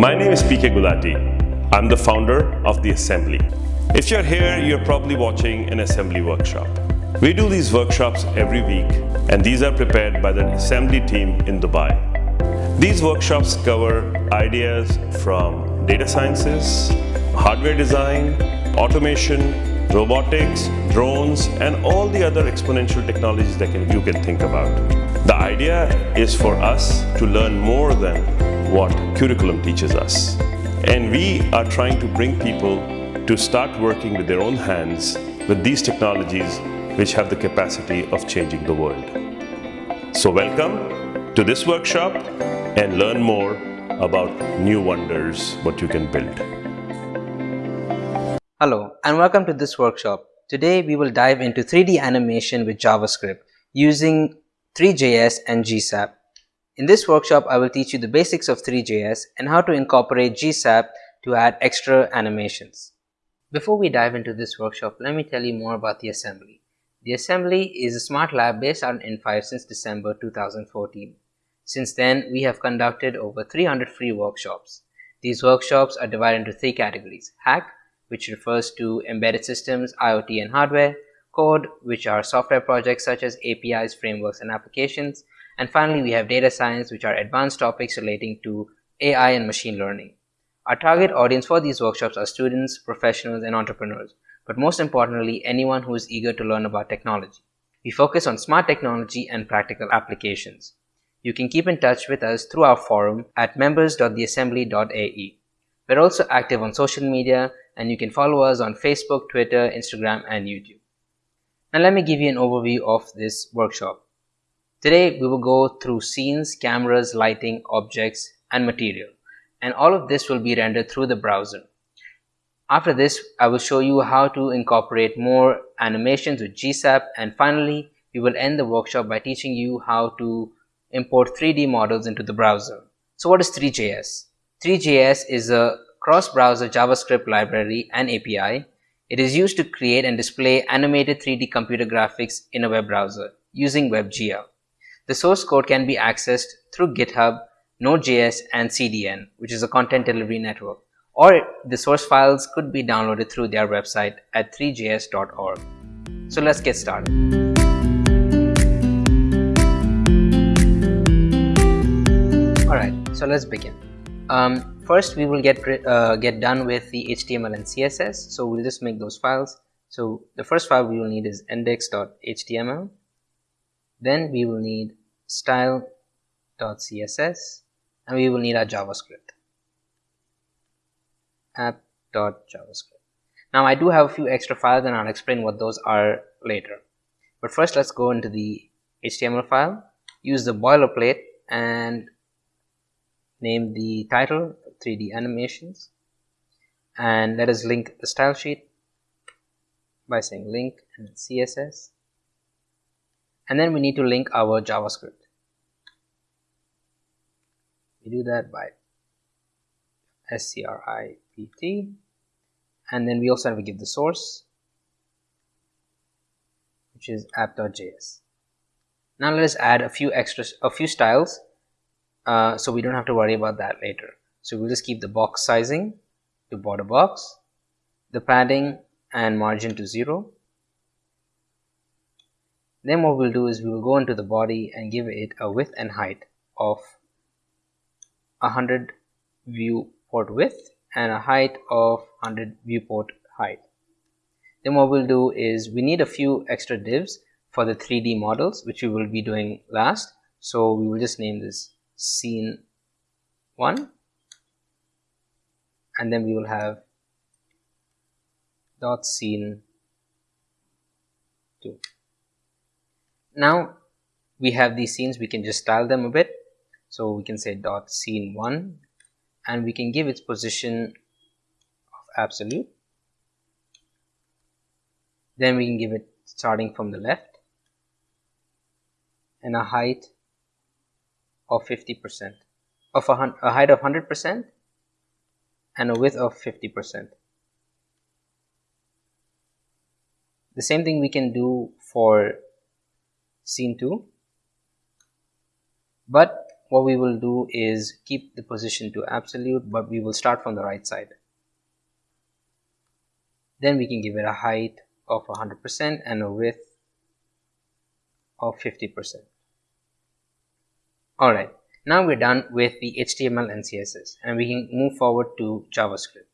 My name is PK Gulati. I'm the founder of The Assembly. If you're here, you're probably watching an assembly workshop. We do these workshops every week and these are prepared by the assembly team in Dubai. These workshops cover ideas from data sciences, hardware design, automation, robotics, drones, and all the other exponential technologies that can, you can think about. The idea is for us to learn more than what curriculum teaches us. And we are trying to bring people to start working with their own hands with these technologies which have the capacity of changing the world. So welcome to this workshop and learn more about new wonders, what you can build. Hello and welcome to this workshop. Today we will dive into 3D animation with JavaScript using Three.js and GSAP. In this workshop I will teach you the basics of Three.js and how to incorporate GSAP to add extra animations. Before we dive into this workshop, let me tell you more about the assembly. The assembly is a smart lab based on in5 since December 2014. Since then, we have conducted over 300 free workshops. These workshops are divided into three categories. Hack, which refers to embedded systems, IoT and hardware, code, which are software projects such as APIs, frameworks and applications, and finally we have data science, which are advanced topics relating to AI and machine learning. Our target audience for these workshops are students, professionals and entrepreneurs, but most importantly anyone who is eager to learn about technology. We focus on smart technology and practical applications. You can keep in touch with us through our forum at members.theassembly.ae. We're also active on social media and you can follow us on Facebook, Twitter, Instagram and YouTube. Now let me give you an overview of this workshop. Today we will go through scenes, cameras, lighting, objects and material and all of this will be rendered through the browser. After this I will show you how to incorporate more animations with GSAP and finally we will end the workshop by teaching you how to import 3D models into the browser. So what is Three.js? Three.js is a cross-browser JavaScript library and API. It is used to create and display animated 3D computer graphics in a web browser using WebGL. The source code can be accessed through GitHub, Node.js and CDN, which is a content delivery network, or the source files could be downloaded through their website at threejs.org. So let's get started. Alright, so let's begin. Um, first we will get uh, get done with the HTML and CSS so we'll just make those files so the first file we will need is index.html then we will need style.css and we will need our JavaScript. App.javascript now I do have a few extra files and I'll explain what those are later. But first let's go into the HTML file use the boilerplate and name the title 3D animations. And let us link the style sheet by saying link and CSS and then we need to link our JavaScript we do that by script and then we also have to give the source which is app.js now let us add a few extra a few styles uh, so we don't have to worry about that later. So we'll just keep the box sizing to border box, the padding and margin to 0. Then what we'll do is we will go into the body and give it a width and height of 100 viewport width and a height of 100 viewport height. Then what we'll do is we need a few extra divs for the 3D models which we will be doing last. So we will just name this scene 1 and then we will have dot scene 2 now we have these scenes we can just style them a bit so we can say dot scene 1 and we can give its position of absolute then we can give it starting from the left and a height of 50% of a, a height of 100% and a width of 50%. The same thing we can do for scene 2 but what we will do is keep the position to absolute but we will start from the right side. Then we can give it a height of 100% and a width of 50% alright now we're done with the HTML and CSS and we can move forward to JavaScript.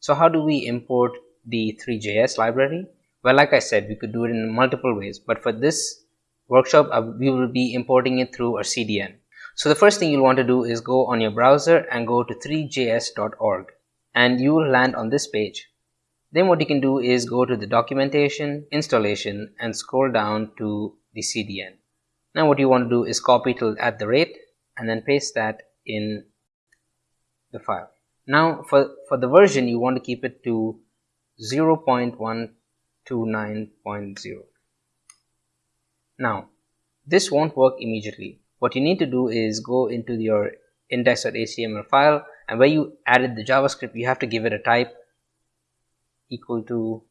So how do we import the Three.js library? Well like I said we could do it in multiple ways but for this workshop uh, we will be importing it through our CDN so the first thing you'll want to do is go on your browser and go to threejs.org and you will land on this page. Then what you can do is go to the documentation, installation and scroll down to the CDN. Now what you want to do is copy till at the rate and then paste that in the file. Now for, for the version you want to keep it to 0.129.0. Now this won't work immediately what you need to do is go into your index.html file and where you added the javascript you have to give it a type equal to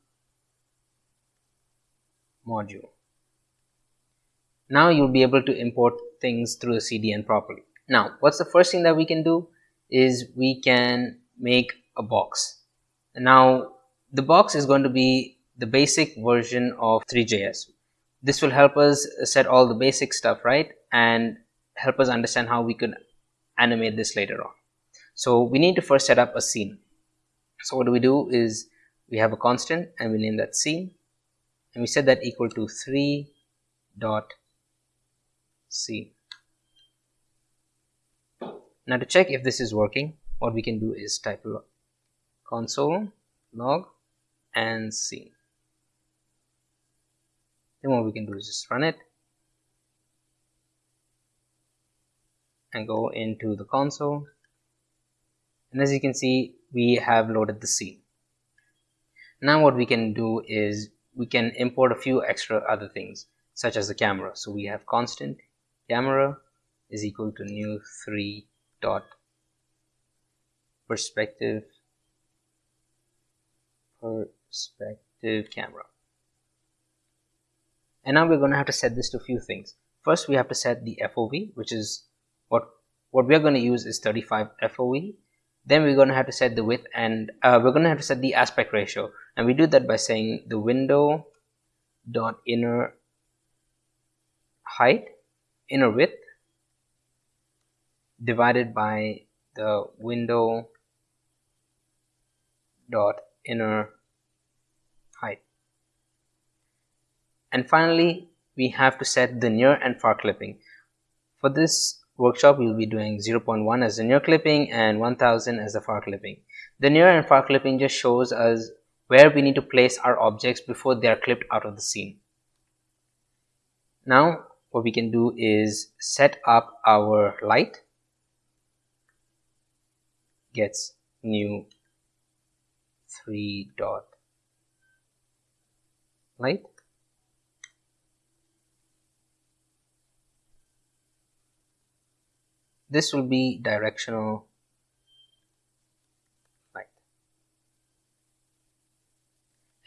module. Now you'll be able to import things through the CDN properly. Now what's the first thing that we can do is we can make a box. Now the box is going to be the basic version of Three.js this will help us set all the basic stuff right and help us understand how we could animate this later on. So we need to first set up a scene. So what do we do is we have a constant and we name that scene. And we set that equal to 3 dot scene. Now to check if this is working what we can do is type console log and scene. Then what we can do is just run it and go into the console. And as you can see we have loaded the scene. Now what we can do is we can import a few extra other things such as the camera. So we have constant camera is equal to new 3 dot perspective perspective camera. And now we're going to have to set this to a few things. First we have to set the FOV which is what what we're going to use is 35 FOV then we're going to have to set the width and uh, we're going to have to set the aspect ratio. And we do that by saying the window dot inner height inner width divided by the window dot inner height. And finally we have to set the near and far clipping. For this workshop we will be doing 0.1 as the near clipping and 1000 as the far clipping. The near and far clipping just shows us where we need to place our objects before they are clipped out of the scene. Now what we can do is set up our light. Gets new 3 dot light this will be directional light.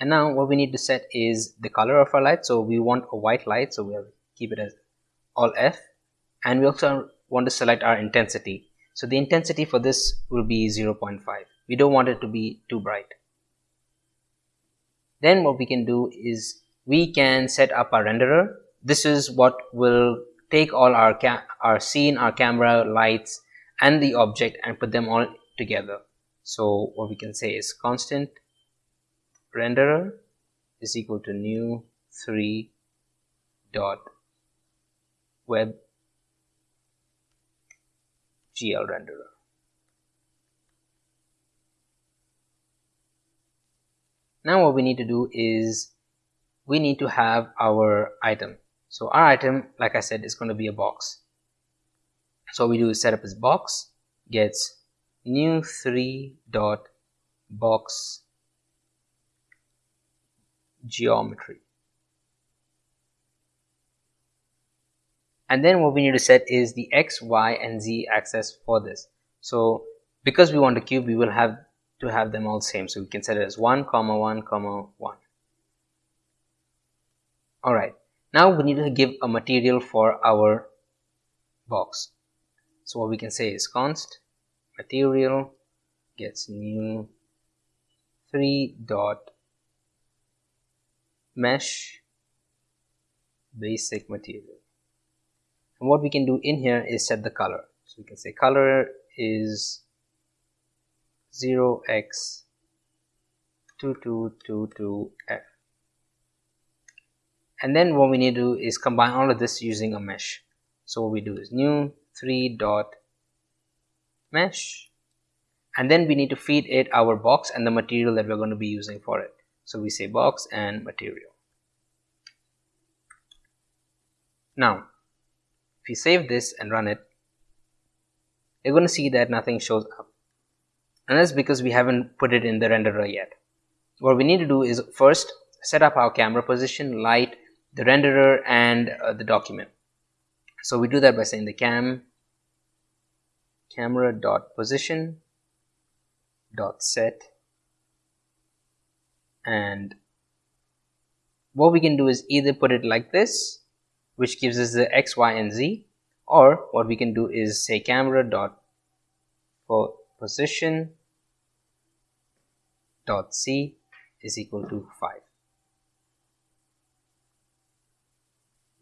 And now what we need to set is the color of our light. So we want a white light. So we'll keep it as all F. And we also want to select our intensity. So the intensity for this will be 0.5 we don't want it to be too bright. Then what we can do is we can set up our renderer. This is what will take all our our scene our camera lights and the object and put them all together. So what we can say is constant renderer is equal to new 3 dot web gl renderer. Now what we need to do is we need to have our item so our item like I said is going to be a box. So we do is set up this box gets new 3 dot box geometry. And then what we need to set is the x y and z axis for this. So because we want a cube we will have to have them all same. So we can set it as 1 comma 1 comma 1 all right now we need to give a material for our box. So what we can say is const material gets new 3 dot mesh basic material. And what we can do in here is set the color. So we can say color is 0x2222f and then what we need to do is combine all of this using a mesh. So what we do is new 3 dot mesh. And then we need to feed it our box and the material that we're going to be using for it. So we say box and material. Now if you save this and run it you're going to see that nothing shows up. And that's because we haven't put it in the renderer yet. What we need to do is first set up our camera position light the renderer and uh, the document. So we do that by saying the cam camera dot position dot set. And what we can do is either put it like this which gives us the x y and z or what we can do is say camera dot position dot c is equal to 5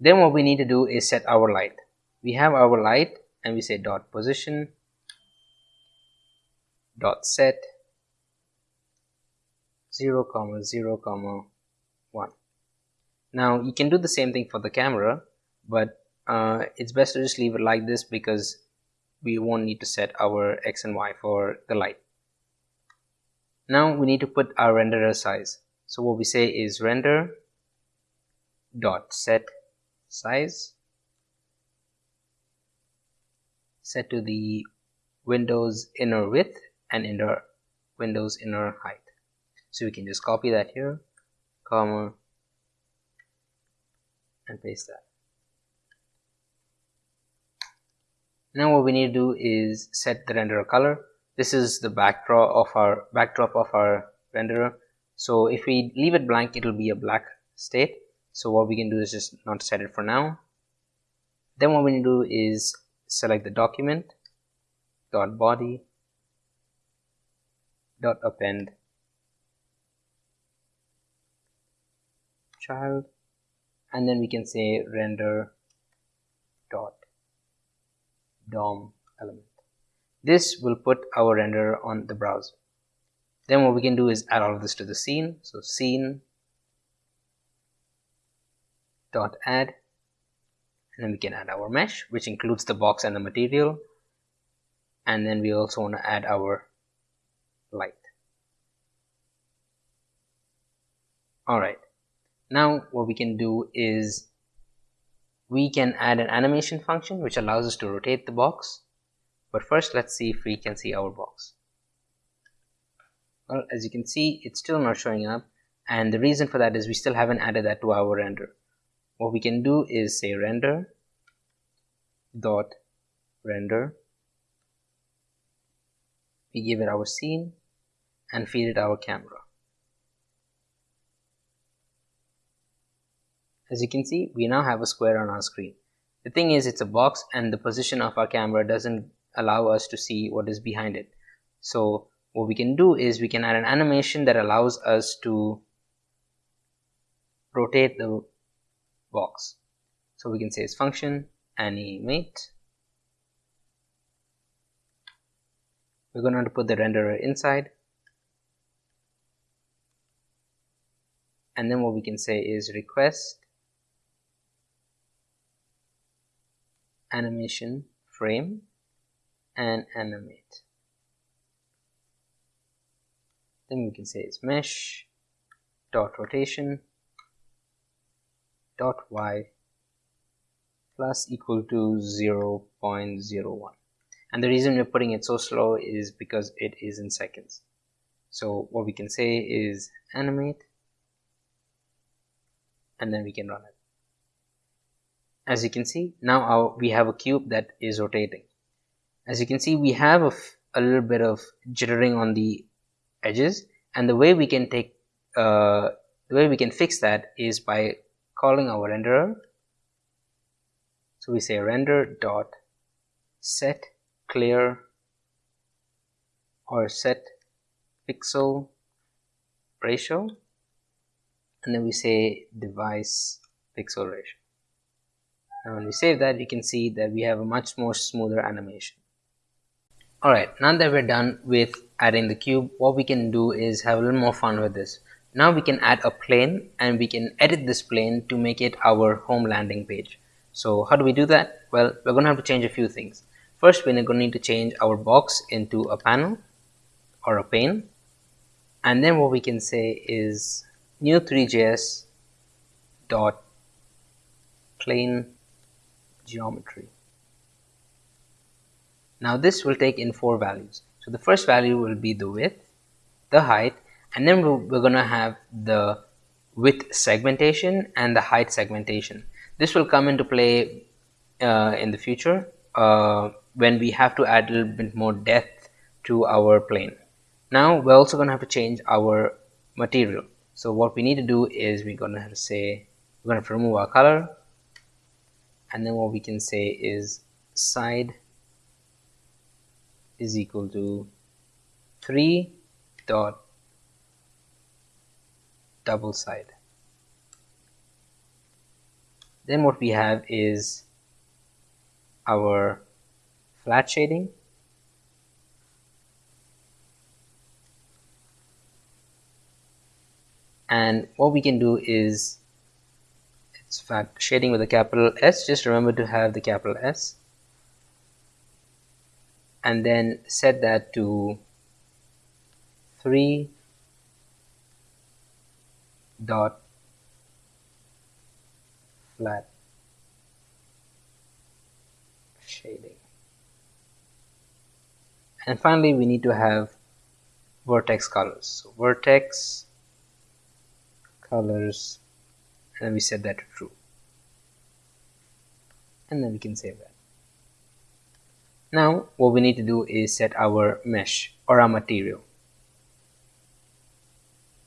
then what we need to do is set our light. We have our light and we say dot position dot set 0 comma 0 comma 1 now you can do the same thing for the camera but uh, it's best to just leave it like this because we won't need to set our x and y for the light. Now we need to put our renderer size. So what we say is render dot set size. Set to the windows inner width and inner windows inner height. So we can just copy that here comma and paste that. Now what we need to do is set the renderer color. This is the backdrop of our backdrop of our renderer. So if we leave it blank it will be a black state so what we can do is just not set it for now then what we need to do is select the document dot body dot append child and then we can say render dot DOM element. This will put our renderer on the browser. Then what we can do is add all of this to the scene. So scene dot add. And then we can add our mesh which includes the box and the material. And then we also want to add our light. Alright. Now what we can do is we can add an animation function which allows us to rotate the box. But first let's see if we can see our box. Well as you can see it's still not showing up. And the reason for that is we still haven't added that to our render what we can do is say render dot render we give it our scene and feed it our camera As you can see, we now have a square on our screen. The thing is, it's a box and the position of our camera doesn't allow us to see what is behind it. So what we can do is we can add an animation that allows us to rotate the box. So we can say its function animate. We're going to put the renderer inside. And then what we can say is request animation frame and animate then we can say it's mesh dot rotation dot y plus equal to 0 0.01 and the reason we're putting it so slow is because it is in seconds. So what we can say is animate and then we can run it. As you can see now our, we have a cube that is rotating. As you can see we have a, a little bit of jittering on the edges and the way we can take uh, the way we can fix that is by calling our renderer. So we say render dot set clear or set pixel ratio. And then we say device pixel ratio. Now when we save that you can see that we have a much more smoother animation. Alright now that we're done with adding the cube what we can do is have a little more fun with this now we can add a plane and we can edit this plane to make it our home landing page. So how do we do that? Well we're gonna have to change a few things. First we're going to need to change our box into a panel or a pane. And then what we can say is new 3js dot plane geometry. Now this will take in four values. So the first value will be the width the height and then we're going to have the width segmentation and the height segmentation. This will come into play uh, in the future uh, when we have to add a little bit more depth to our plane. Now we're also going to have to change our material. So what we need to do is we're going to have to say we're going to, to remove our color. And then what we can say is side is equal to 3 dot double side. Then what we have is our flat shading. And what we can do is it's flat shading with a capital S. Just remember to have the capital S. And then set that to 3 dot flat shading. And finally we need to have vertex colors. So vertex colors and we set that to true. And then we can save that. Now what we need to do is set our mesh or our material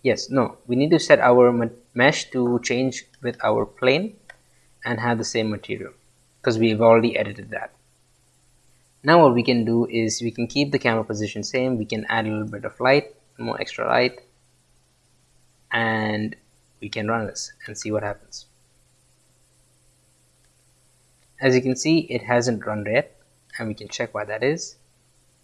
yes no. We need to set our mesh to change with our plane and have the same material because we've already edited that. Now what we can do is we can keep the camera position same we can add a little bit of light more extra light and we can run this and see what happens. As you can see it hasn't run yet and we can check why that is.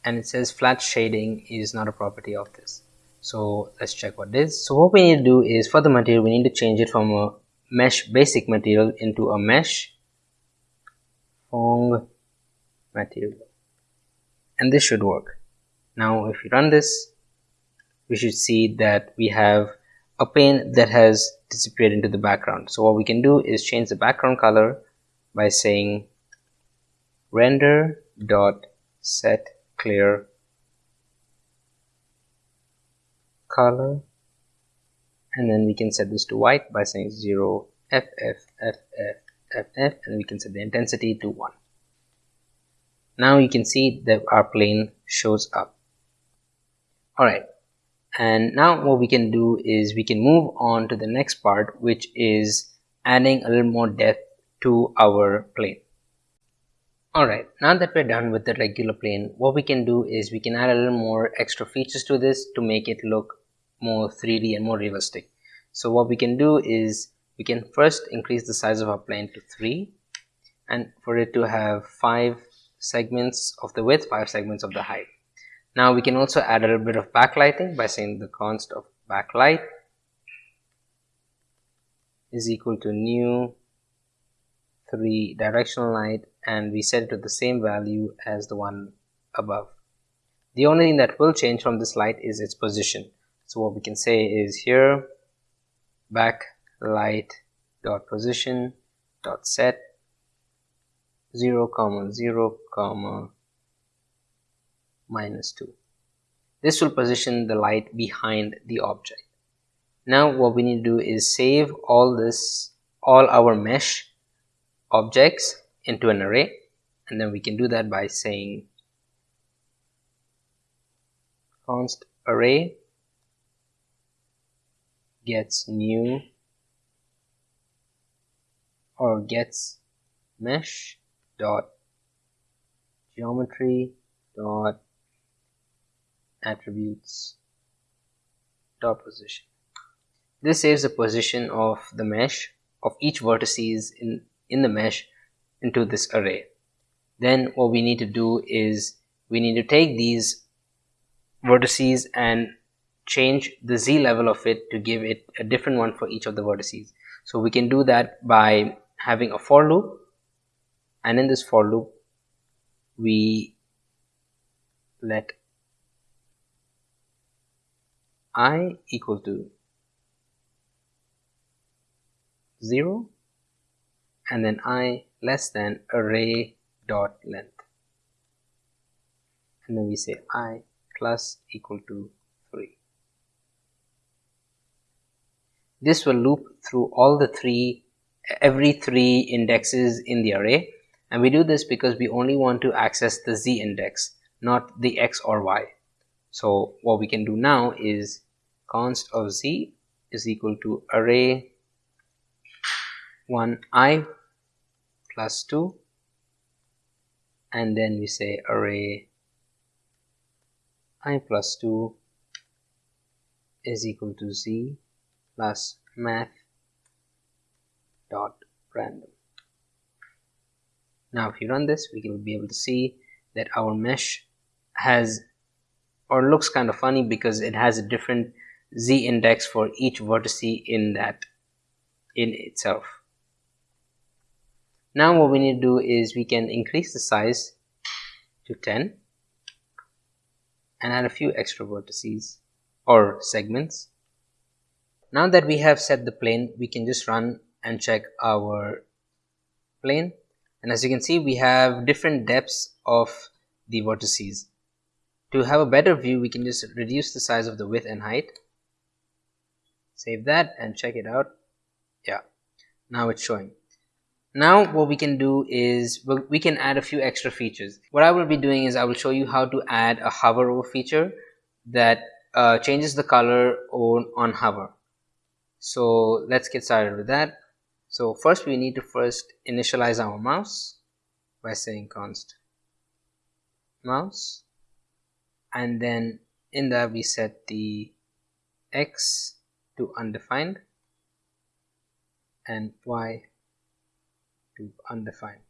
And it says flat shading is not a property of this so let's check what this so what we need to do is for the material we need to change it from a mesh basic material into a mesh Phong material. And this should work. Now if we run this we should see that we have a pane that has disappeared into the background. So what we can do is change the background color by saying render dot set clear color. And then we can set this to white by saying 0 ff ff ff and we can set the intensity to 1 now you can see that our plane shows up. Alright and now what we can do is we can move on to the next part which is adding a little more depth to our plane. Alright now that we're done with the regular plane what we can do is we can add a little more extra features to this to make it look more 3d and more realistic so what we can do is we can first increase the size of our plane to 3 and for it to have 5 segments of the width, 5 segments of the height. Now we can also add a little bit of backlighting by saying the const of backlight is equal to new 3 directional light and we set it to the same value as the one above. The only thing that will change from this light is its position. So what we can say is here backlight dot position dot set 0 comma 0 comma minus 2 this will position the light behind the object. Now what we need to do is save all this all our mesh objects into an array and then we can do that by saying const array gets new or gets mesh dot geometry dot attributes dot position. This saves the position of the mesh of each vertices in in the mesh into this array. Then what we need to do is we need to take these vertices and change the z level of it to give it a different one for each of the vertices. So we can do that by having a for loop and in this for loop we let i equal to 0 and then i less than array dot length. And then we say i plus equal to 3 this will loop through all the three every three indexes in the array. And we do this because we only want to access the z index not the x or y. So what we can do now is const of z is equal to array 1 i plus 2 and then we say array i plus 2 is equal to z plus math dot random. Now if you run this we will be able to see that our mesh has or looks kind of funny because it has a different z index for each vertex in that in itself. Now what we need to do is we can increase the size to 10 and add a few extra vertices or segments now that we have set the plane we can just run and check our plane. And as you can see we have different depths of the vertices to have a better view we can just reduce the size of the width and height. Save that and check it out. Yeah now it's showing. Now what we can do is we can add a few extra features. What I will be doing is I will show you how to add a hover over feature that uh, changes the color on, on hover so let's get started with that. So first we need to first initialize our mouse by saying const mouse. And then in that we set the x to undefined and y to undefined.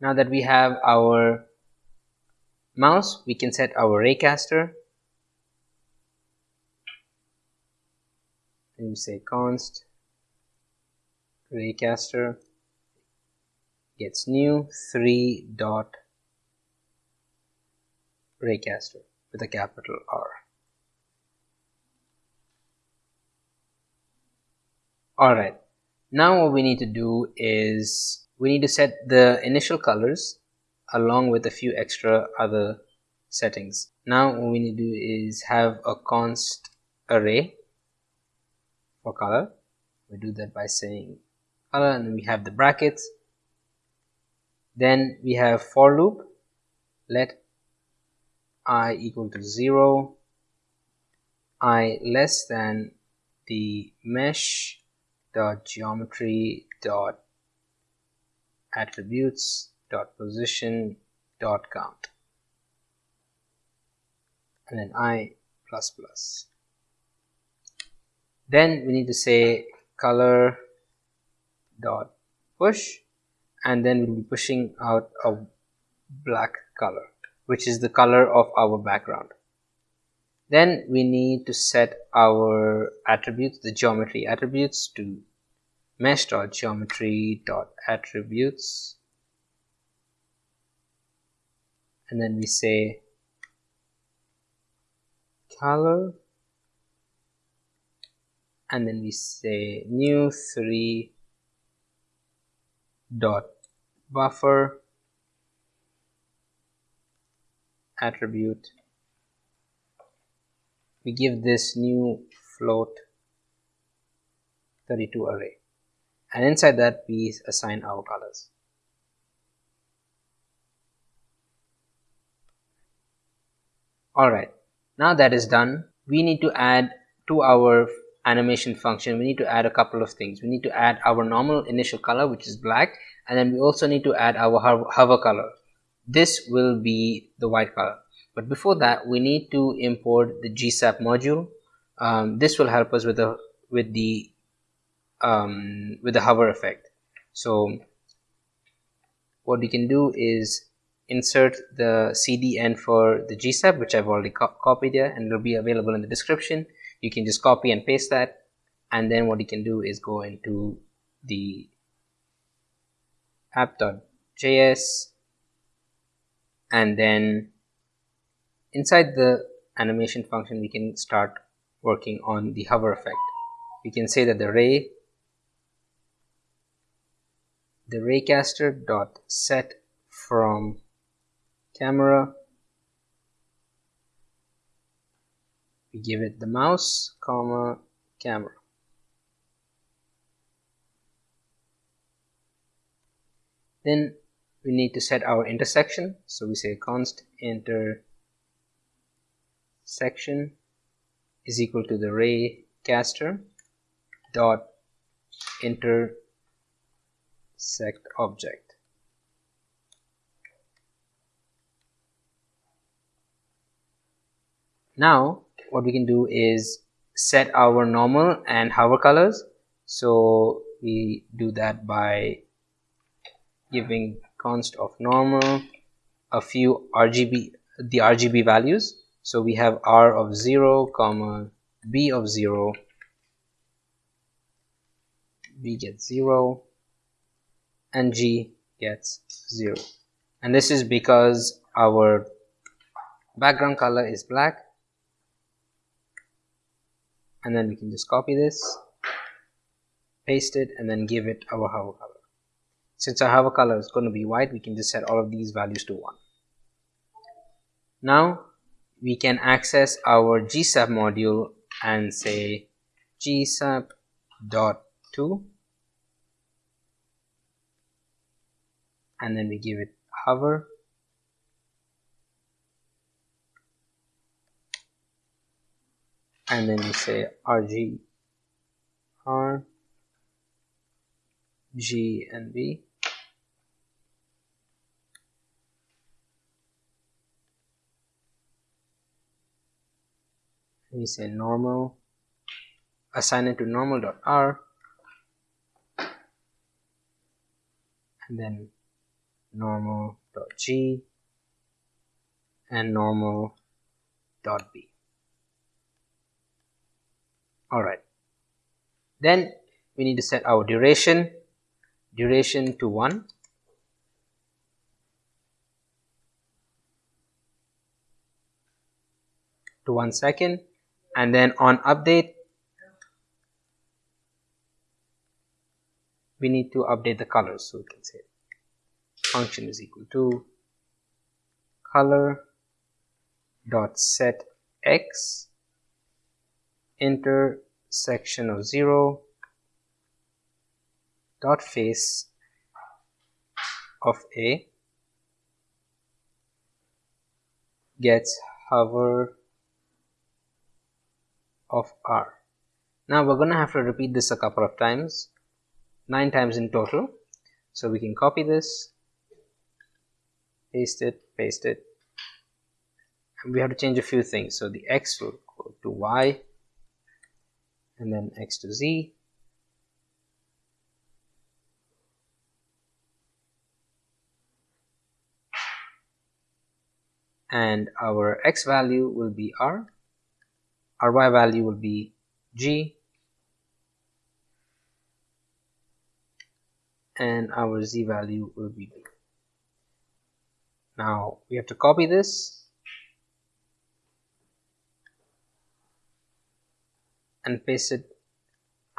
Now that we have our mouse we can set our raycaster and you say const raycaster gets new 3 dot raycaster with a capital R. Alright, now what we need to do is we need to set the initial colors along with a few extra other settings. Now what we need to do is have a const array for color. We do that by saying color and we have the brackets. Then we have for loop. Let i equal to 0 i less than the mesh dot geometry dot attributes dot position dot count. And then i plus plus then we need to say color dot push and then we'll be pushing out a black color which is the color of our background. Then we need to set our attributes the geometry attributes to mesh dot geometry dot attributes. And then we say color and then we say new 3 dot buffer attribute. We give this new float 32 array. And inside that we assign our colors. Alright now that is done we need to add to our animation function we need to add a couple of things. We need to add our normal initial color which is black and then we also need to add our hover color. This will be the white color. But before that we need to import the gsap module. Um, this will help us with the with the um, with the hover effect. So what we can do is insert the CDN for the GSAP which I've already co copied here and it'll be available in the description you can just copy and paste that and then what you can do is go into the app.js and then inside the animation function we can start working on the hover effect. We can say that the ray the raycaster dot set from camera we give it the mouse comma camera. Then we need to set our intersection. So we say const intersection is equal to the ray caster dot intersect object. Now what we can do is set our normal and hover colors. So we do that by giving const of normal a few RGB the RGB values. So we have R of 0 comma B of 0 B gets 0 and G gets 0 and this is because our background color is black and then we can just copy this paste it and then give it our hover color. Since our hover color is going to be white we can just set all of these values to 1 now we can access our gsap module and say gsap dot to and then we give it hover and then you say rg r g and b we say normal assign it to normal dot r and then normal dot g and normal dot b all right then we need to set our duration. Duration to 1 to 1 second. And then on update we need to update the colors so we can say function is equal to color dot set x intersection of 0 dot face of a gets hover of r. Now we're to have to repeat this a couple of times, 9 times in total. So we can copy this, paste it, paste it. And we have to change a few things. So the x will go to y, and then x to z. And our x value will be r our y value will be g and our z value will be b. Now we have to copy this and paste it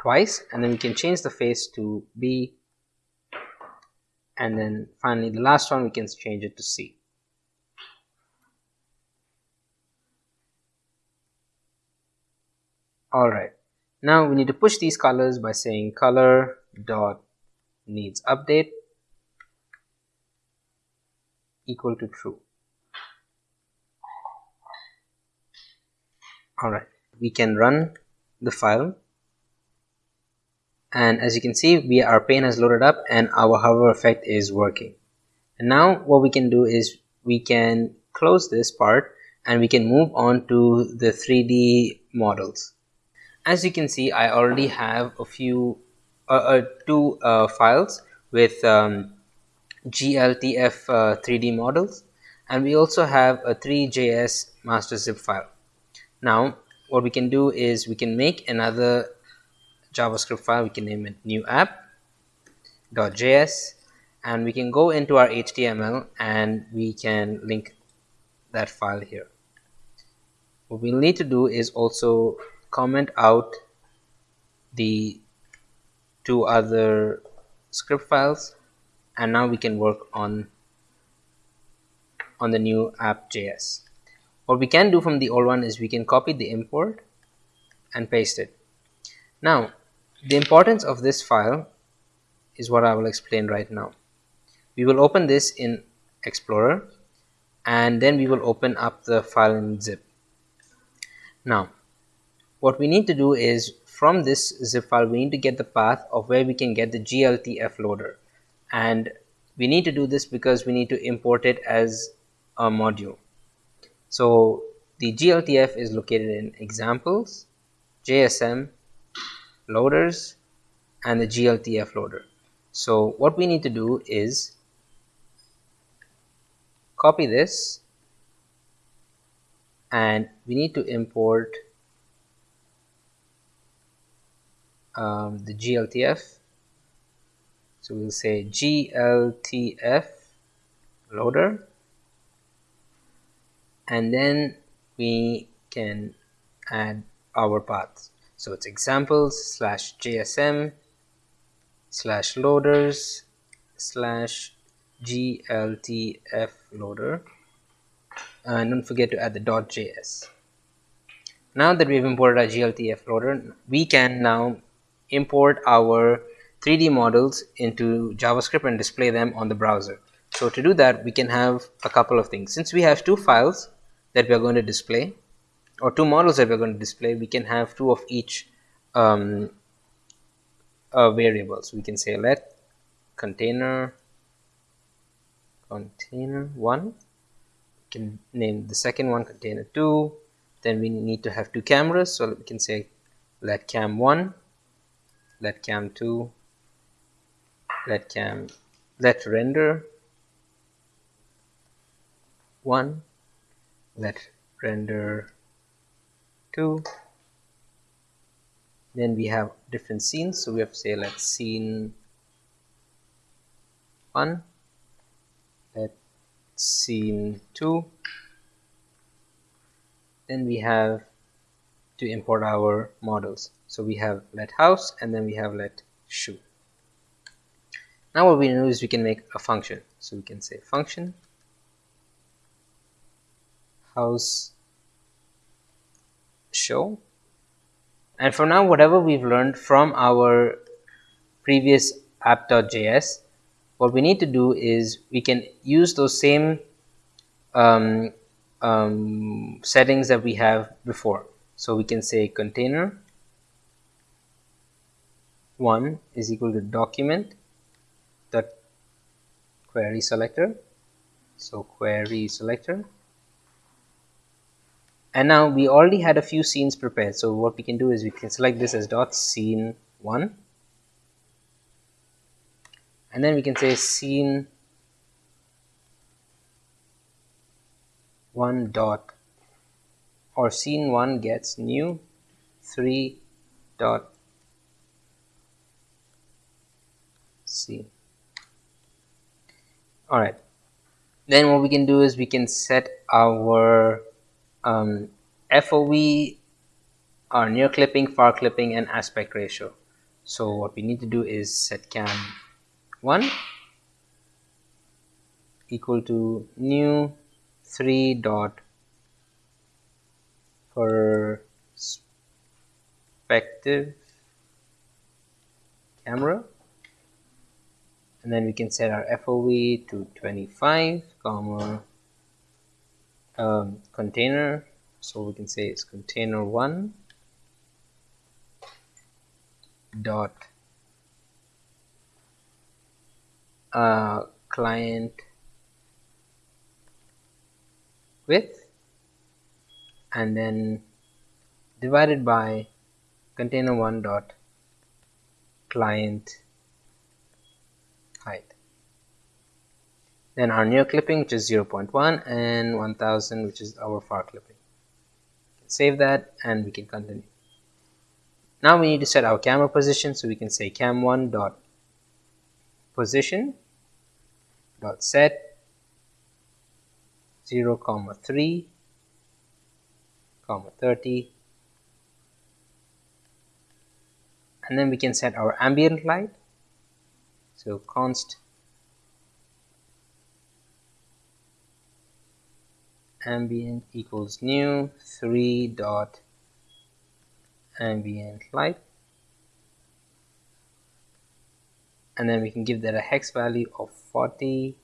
twice and then we can change the face to B and then finally the last one we can change it to C. Alright, now we need to push these colors by saying color dot needs update equal to true. Alright, we can run the file. And as you can see we our pane has loaded up and our hover effect is working. And now what we can do is we can close this part and we can move on to the 3d models. As you can see I already have a few uh, uh, two uh, files with um, GLTF 3D uh, models. And we also have a Three.js master zip file. Now what we can do is we can make another JavaScript file, we can name it new app.js and we can go into our HTML and we can link that file here. What we'll need to do is also comment out the two other script files and now we can work on on the new app.js. What we can do from the old one is we can copy the import and paste it. Now the importance of this file is what I will explain right now. We will open this in Explorer and then we will open up the file in zip. Now what we need to do is from this zip file we need to get the path of where we can get the gltf loader and we need to do this because we need to import it as a module so the gltf is located in examples jsm loaders and the gltf loader. So what we need to do is copy this and we need to import um, the GLTF so we'll say GLTF loader and then we can add our paths so it's examples slash JSM slash loaders slash GLTF loader and don't forget to add the .js now that we've imported our GLTF loader we can now import our 3D models into JavaScript and display them on the browser. So to do that, we can have a couple of things. Since we have two files that we are going to display, or two models that we're going to display, we can have two of each um, uh, variables. We can say let container container one. We can name the second one container two. Then we need to have two cameras, so we can say let cam one let cam 2 let cam let render 1 let render 2 then we have different scenes. So we have say let scene 1 let scene 2 then we have to import our models. So we have let house and then we have let shoe. Now what we do is we can make a function. So we can say function house show. And for now whatever we've learned from our previous app.js what we need to do is we can use those same um, um, settings that we have before. So we can say container 1 is equal to document dot query selector. So query selector and now we already had a few scenes prepared. So what we can do is we can select this as dot scene 1 and then we can say scene 1 dot or scene 1 gets new 3 dot see all right. Then what we can do is we can set our um, FOV our near clipping far clipping and aspect ratio. So what we need to do is set cam 1 equal to new 3 dot perspective camera. And then we can set our FOV to 25 comma um, container. So we can say it's container one dot uh, client width and then divided by container one dot client then our near clipping which is 0.1 and 1000 which is our far clipping. Save that and we can continue. Now we need to set our camera position so we can say cam1 dot position dot set 0 comma 3 comma 30 and then we can set our ambient light. So const ambient equals new 3 dot ambient light. And then we can give that a hex value of 40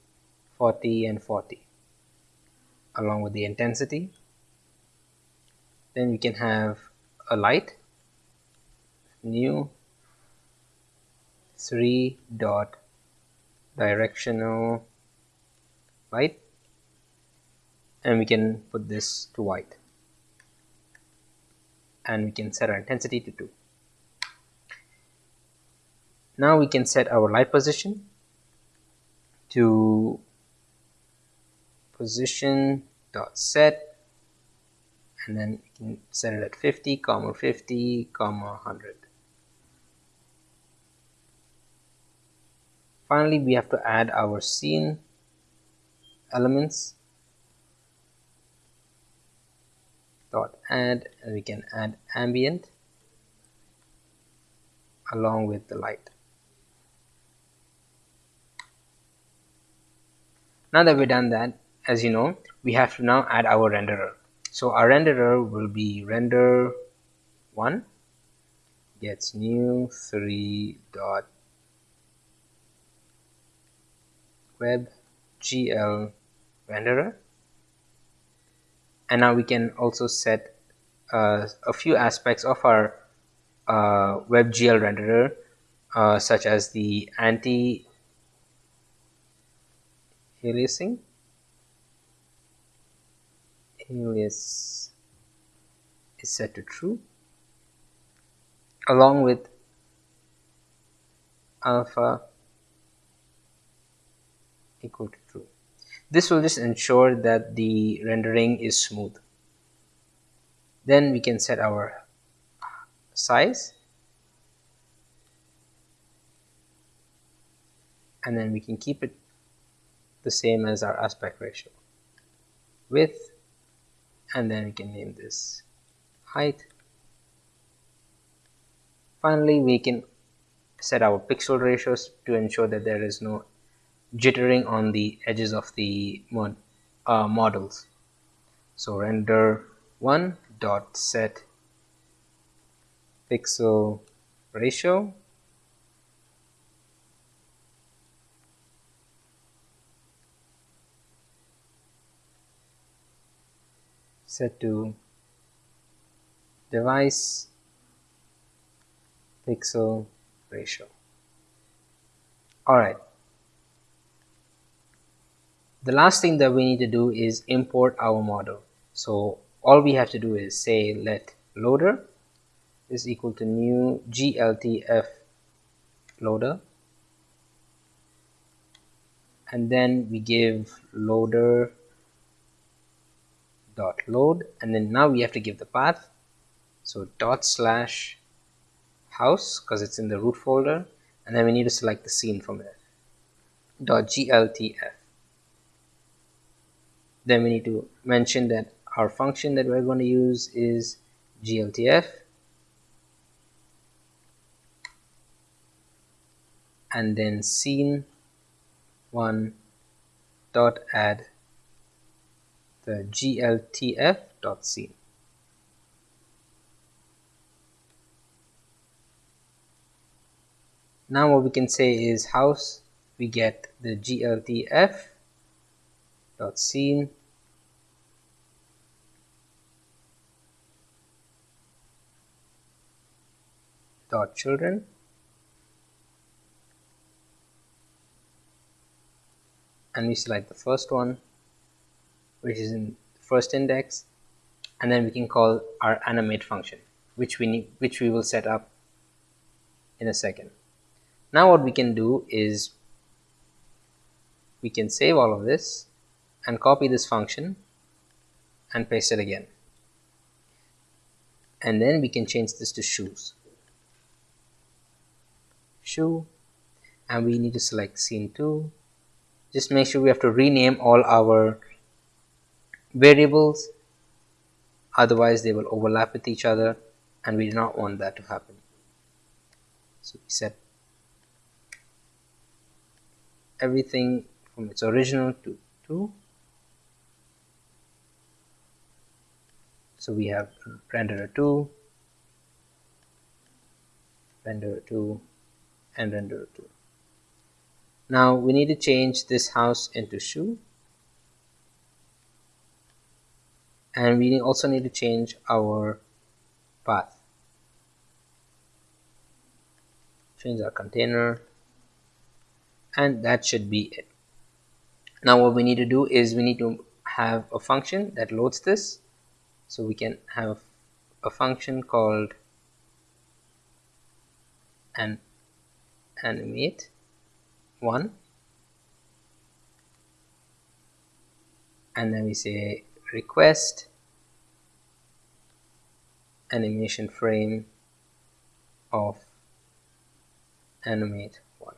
40 and 40 along with the intensity. Then we can have a light new 3 dot directional light and we can put this to white. And we can set our intensity to 2 now we can set our light position to position dot set. And then we can set it at 50 comma 50 comma 100 finally we have to add our scene elements dot add and we can add ambient along with the light. Now that we've done that as you know we have to now add our renderer. So our renderer will be render 1 gets new 3 dot web gl renderer. And now we can also set a few aspects of our uh, WebGL renderer uh, such as the anti aliasing alias is set to true? Along with alpha equal to true. This will just ensure that the rendering is smooth. Then we can set our size. And then we can keep it the same as our aspect ratio. Width. And then we can name this height. Finally we can set our pixel ratios to ensure that there is no jittering on the edges of the mod, uh, models. So render 1 dot set pixel ratio. Set to device pixel ratio. Alright. The last thing that we need to do is import our model. So all we have to do is say let loader is equal to new gltf loader. And then we give loader dot load. And then now we have to give the path. So dot slash house because it's in the root folder. And then we need to select the scene from there. Dot gltf then we need to mention that our function that we're going to use is gltf and then scene one dot add the gltf dot scene. Now what we can say is house we get the gltf dot scene dot children? And we select the first one which is in the first index and then we can call our animate function which we need which we will set up in a second. Now what we can do is we can save all of this and copy this function and paste it again. And then we can change this to shoes shoe and we need to select scene 2 just make sure we have to rename all our variables otherwise they will overlap with each other and we do not want that to happen. So we set everything from its original to 2 so we have renderer 2 renderer 2 and renderer 2 now we need to change this house into shoe. And we also need to change our path change our container. And that should be it. Now what we need to do is we need to have a function that loads this. So we can have a function called an animate. One. And then we say request. Animation frame of animate one.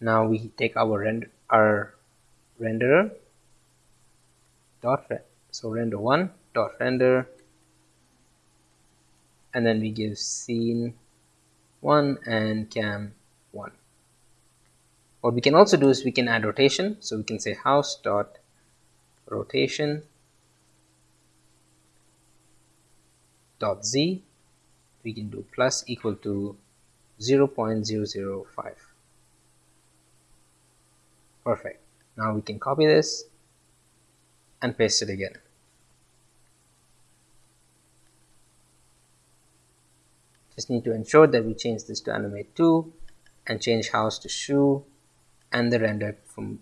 Now we take our render our renderer. Dot so render one dot render. And then we give scene one and cam one. What we can also do is we can add rotation. So we can say house dot rotation dot z. We can do plus equal to 0 0.005 perfect. Now we can copy this and paste it again just need to ensure that we change this to animate 2 and change house to shoe and the render from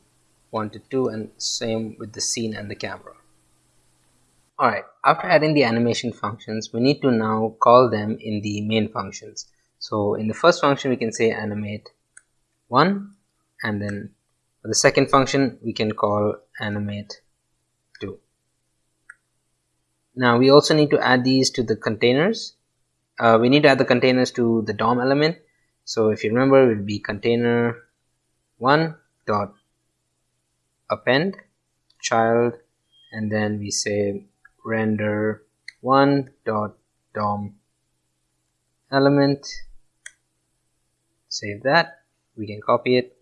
1 to 2 and same with the scene and the camera. Alright, after adding the animation functions, we need to now call them in the main functions. So in the first function we can say animate 1 and then for the second function we can call animate 2. Now we also need to add these to the containers. Uh, we need to add the containers to the DOM element. So if you remember it will be container 1 dot append child and then we say render 1 dot dom element. Save that. We can copy it.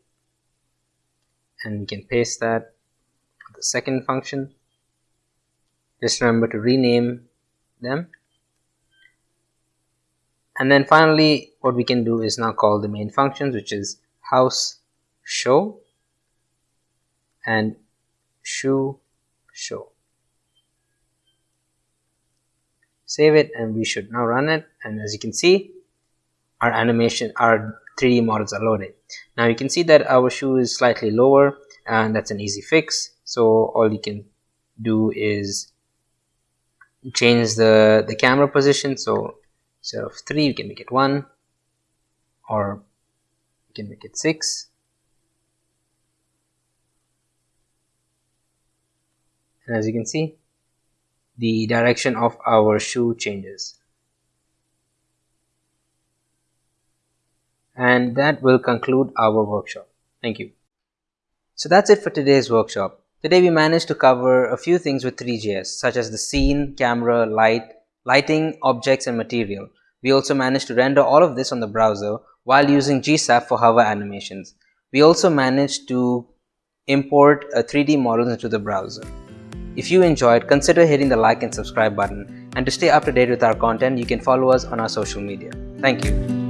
And we can paste that the second function. Just remember to rename them and then finally what we can do is now call the main functions which is house show and shoe show. Save it and we should now run it. And as you can see our animation our 3d models are loaded. Now you can see that our shoe is slightly lower and that's an easy fix. So all you can do is change the the camera position. So instead of 3 you can make it 1 or you can make it 6 and as you can see the direction of our shoe changes. And that will conclude our workshop. Thank you. So that's it for today's workshop. Today we managed to cover a few things with Three.js such as the scene camera light lighting objects and material we also managed to render all of this on the browser while using gsap for hover animations we also managed to import a 3d model into the browser if you enjoyed, consider hitting the like and subscribe button. And to stay up to date with our content, you can follow us on our social media. Thank you.